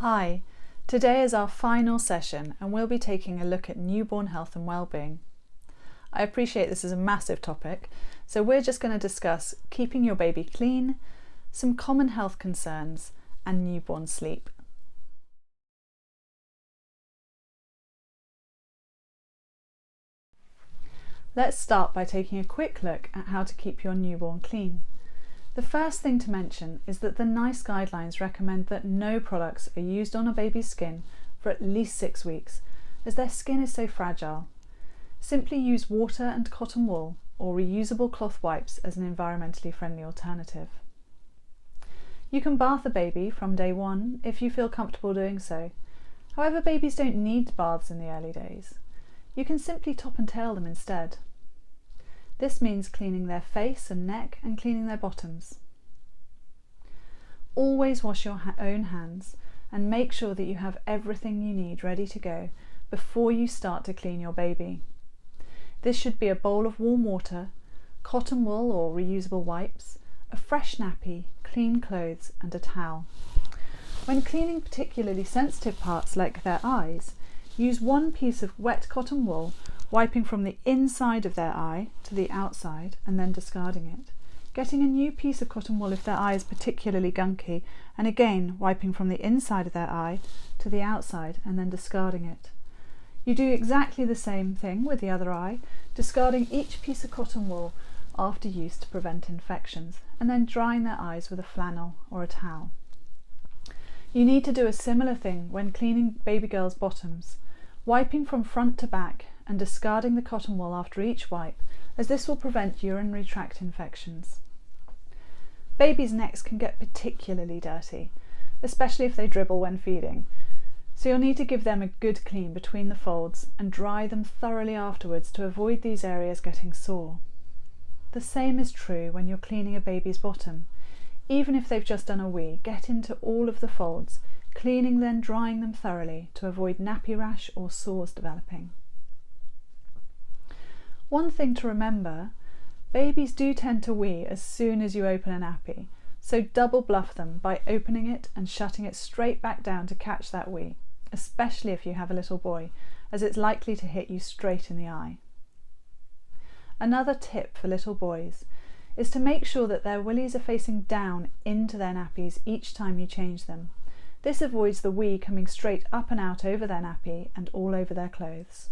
Hi, today is our final session and we'll be taking a look at newborn health and well-being. I appreciate this is a massive topic, so we're just going to discuss keeping your baby clean, some common health concerns and newborn sleep. Let's start by taking a quick look at how to keep your newborn clean. The first thing to mention is that the NICE guidelines recommend that no products are used on a baby's skin for at least six weeks, as their skin is so fragile. Simply use water and cotton wool or reusable cloth wipes as an environmentally friendly alternative. You can bath a baby from day one if you feel comfortable doing so. However, babies don't need baths in the early days. You can simply top and tail them instead. This means cleaning their face and neck and cleaning their bottoms. Always wash your ha own hands and make sure that you have everything you need ready to go before you start to clean your baby. This should be a bowl of warm water, cotton wool or reusable wipes, a fresh nappy, clean clothes and a towel. When cleaning particularly sensitive parts like their eyes, use one piece of wet cotton wool wiping from the inside of their eye to the outside and then discarding it. Getting a new piece of cotton wool if their eye is particularly gunky and again wiping from the inside of their eye to the outside and then discarding it. You do exactly the same thing with the other eye, discarding each piece of cotton wool after use to prevent infections and then drying their eyes with a flannel or a towel. You need to do a similar thing when cleaning baby girls' bottoms, wiping from front to back and discarding the cotton wool after each wipe as this will prevent urinary tract infections. Babies' necks can get particularly dirty, especially if they dribble when feeding, so you'll need to give them a good clean between the folds and dry them thoroughly afterwards to avoid these areas getting sore. The same is true when you're cleaning a baby's bottom. Even if they've just done a wee, get into all of the folds, cleaning then drying them thoroughly to avoid nappy rash or sores developing. One thing to remember, babies do tend to wee as soon as you open a nappy, so double bluff them by opening it and shutting it straight back down to catch that wee, especially if you have a little boy, as it's likely to hit you straight in the eye. Another tip for little boys is to make sure that their willies are facing down into their nappies each time you change them. This avoids the wee coming straight up and out over their nappy and all over their clothes.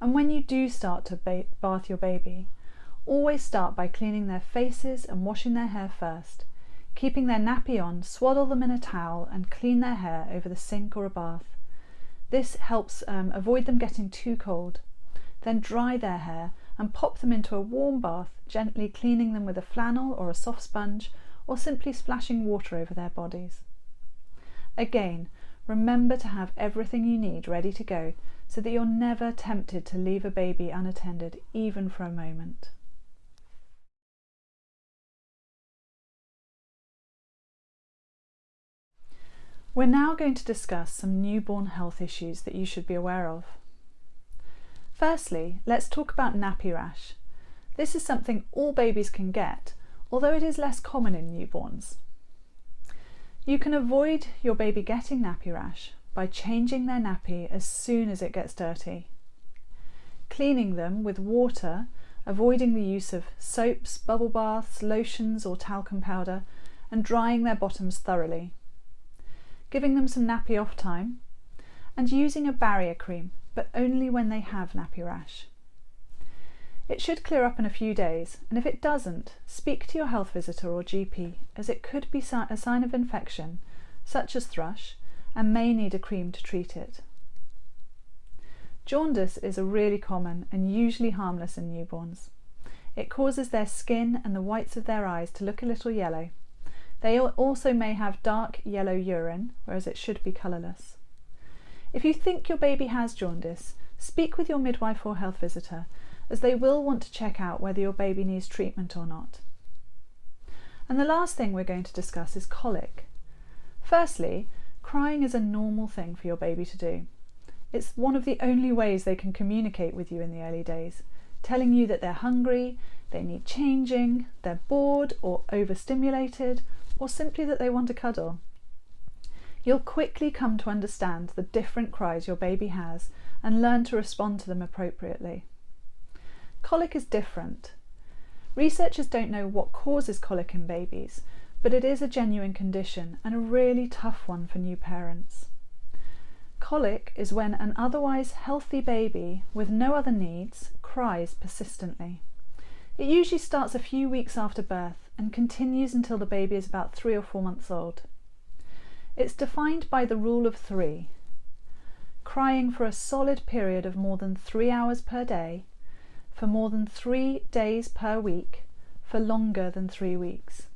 And when you do start to bath your baby, always start by cleaning their faces and washing their hair first. Keeping their nappy on, swaddle them in a towel and clean their hair over the sink or a bath. This helps um, avoid them getting too cold. Then dry their hair and pop them into a warm bath, gently cleaning them with a flannel or a soft sponge or simply splashing water over their bodies. Again, remember to have everything you need ready to go so that you're never tempted to leave a baby unattended even for a moment. We're now going to discuss some newborn health issues that you should be aware of. Firstly, let's talk about nappy rash. This is something all babies can get, although it is less common in newborns. You can avoid your baby getting nappy rash by changing their nappy as soon as it gets dirty. Cleaning them with water, avoiding the use of soaps, bubble baths, lotions or talcum powder, and drying their bottoms thoroughly. Giving them some nappy off time, and using a barrier cream, but only when they have nappy rash. It should clear up in a few days, and if it doesn't, speak to your health visitor or GP, as it could be a sign of infection, such as thrush, and may need a cream to treat it. Jaundice is a really common and usually harmless in newborns. It causes their skin and the whites of their eyes to look a little yellow. They also may have dark yellow urine, whereas it should be colourless. If you think your baby has jaundice, speak with your midwife or health visitor, as they will want to check out whether your baby needs treatment or not. And the last thing we're going to discuss is colic. Firstly, Crying is a normal thing for your baby to do. It's one of the only ways they can communicate with you in the early days, telling you that they're hungry, they need changing, they're bored or overstimulated, or simply that they want a cuddle. You'll quickly come to understand the different cries your baby has and learn to respond to them appropriately. Colic is different. Researchers don't know what causes colic in babies, but it is a genuine condition and a really tough one for new parents. Colic is when an otherwise healthy baby with no other needs cries persistently. It usually starts a few weeks after birth and continues until the baby is about three or four months old. It's defined by the rule of three, crying for a solid period of more than three hours per day, for more than three days per week, for longer than three weeks.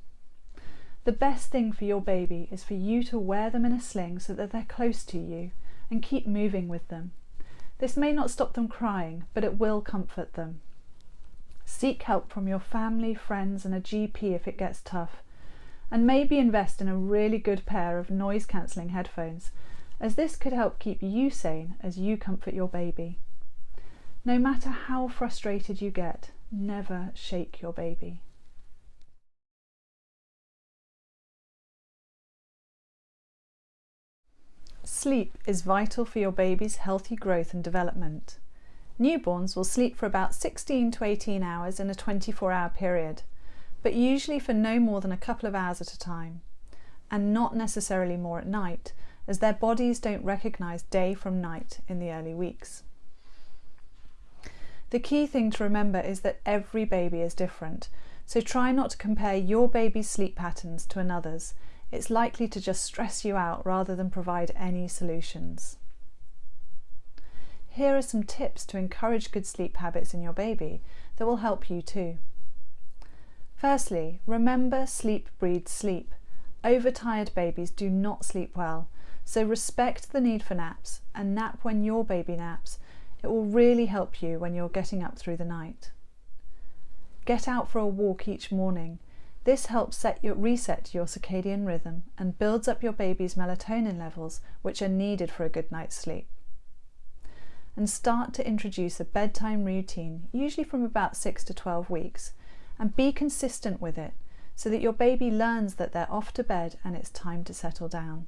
The best thing for your baby is for you to wear them in a sling so that they're close to you and keep moving with them. This may not stop them crying, but it will comfort them. Seek help from your family, friends and a GP if it gets tough. And maybe invest in a really good pair of noise cancelling headphones, as this could help keep you sane as you comfort your baby. No matter how frustrated you get, never shake your baby. Sleep is vital for your baby's healthy growth and development. Newborns will sleep for about 16 to 18 hours in a 24 hour period, but usually for no more than a couple of hours at a time, and not necessarily more at night, as their bodies don't recognise day from night in the early weeks. The key thing to remember is that every baby is different, so try not to compare your baby's sleep patterns to another's it's likely to just stress you out rather than provide any solutions. Here are some tips to encourage good sleep habits in your baby that will help you too. Firstly, remember sleep breeds sleep. Overtired babies do not sleep well, so respect the need for naps and nap when your baby naps. It will really help you when you're getting up through the night. Get out for a walk each morning this helps set your, reset your circadian rhythm and builds up your baby's melatonin levels, which are needed for a good night's sleep. And start to introduce a bedtime routine, usually from about 6 to 12 weeks, and be consistent with it so that your baby learns that they're off to bed and it's time to settle down.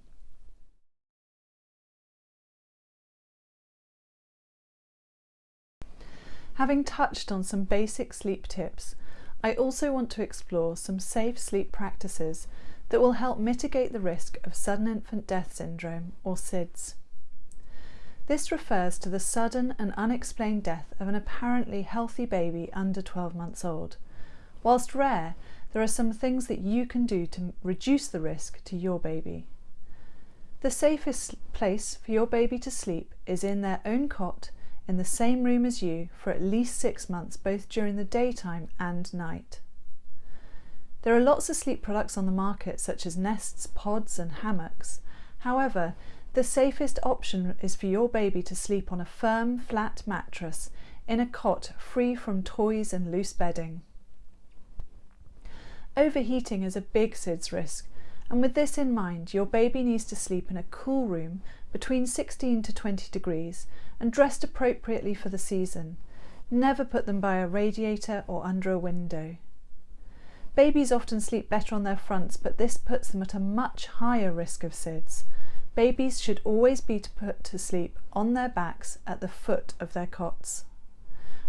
Having touched on some basic sleep tips, I also want to explore some safe sleep practices that will help mitigate the risk of sudden infant death syndrome or SIDS. This refers to the sudden and unexplained death of an apparently healthy baby under 12 months old. Whilst rare, there are some things that you can do to reduce the risk to your baby. The safest place for your baby to sleep is in their own cot in the same room as you for at least six months, both during the daytime and night. There are lots of sleep products on the market, such as nests, pods, and hammocks. However, the safest option is for your baby to sleep on a firm, flat mattress in a cot free from toys and loose bedding. Overheating is a big SIDS risk, and with this in mind, your baby needs to sleep in a cool room between 16 to 20 degrees and dressed appropriately for the season. Never put them by a radiator or under a window. Babies often sleep better on their fronts, but this puts them at a much higher risk of SIDS. Babies should always be put to sleep on their backs at the foot of their cots.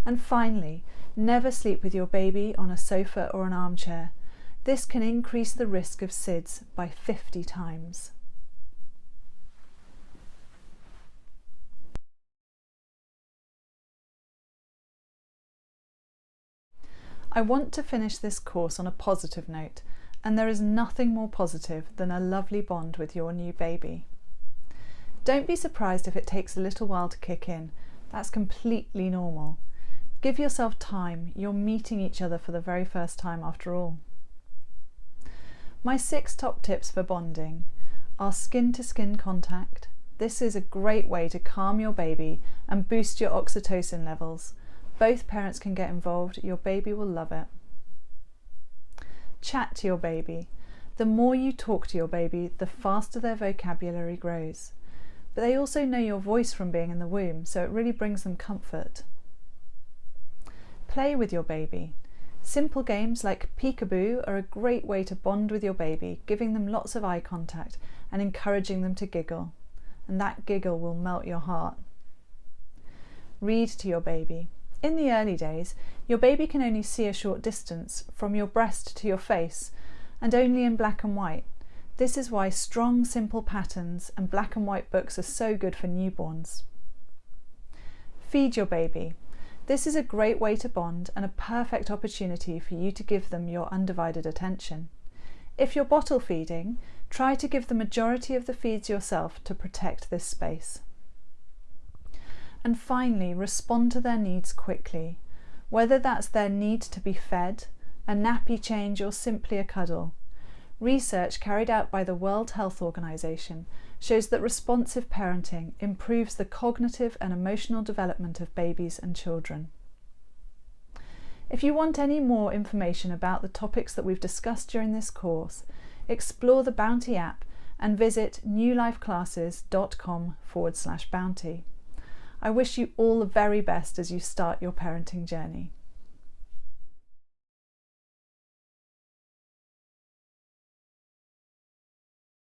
And finally, never sleep with your baby on a sofa or an armchair. This can increase the risk of SIDS by 50 times. I want to finish this course on a positive note, and there is nothing more positive than a lovely bond with your new baby. Don't be surprised if it takes a little while to kick in. That's completely normal. Give yourself time. You're meeting each other for the very first time after all. My six top tips for bonding are skin to skin contact. This is a great way to calm your baby and boost your oxytocin levels both parents can get involved, your baby will love it. Chat to your baby. The more you talk to your baby, the faster their vocabulary grows. But they also know your voice from being in the womb, so it really brings them comfort. Play with your baby. Simple games like peekaboo are a great way to bond with your baby, giving them lots of eye contact and encouraging them to giggle. And that giggle will melt your heart. Read to your baby. In the early days, your baby can only see a short distance from your breast to your face and only in black and white. This is why strong, simple patterns and black and white books are so good for newborns. Feed your baby. This is a great way to bond and a perfect opportunity for you to give them your undivided attention. If you're bottle feeding, try to give the majority of the feeds yourself to protect this space. And finally, respond to their needs quickly, whether that's their need to be fed, a nappy change, or simply a cuddle. Research carried out by the World Health Organization shows that responsive parenting improves the cognitive and emotional development of babies and children. If you want any more information about the topics that we've discussed during this course, explore the Bounty app and visit newlifeclasses.com forward slash bounty. I wish you all the very best as you start your parenting journey.